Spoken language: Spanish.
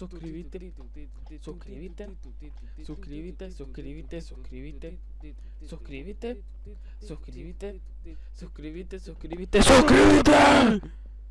Suscríbete, suscríbete, suscríbete, suscríbete, suscríbete, suscríbete, suscríbete, suscríbete, suscríbete, suscríbete.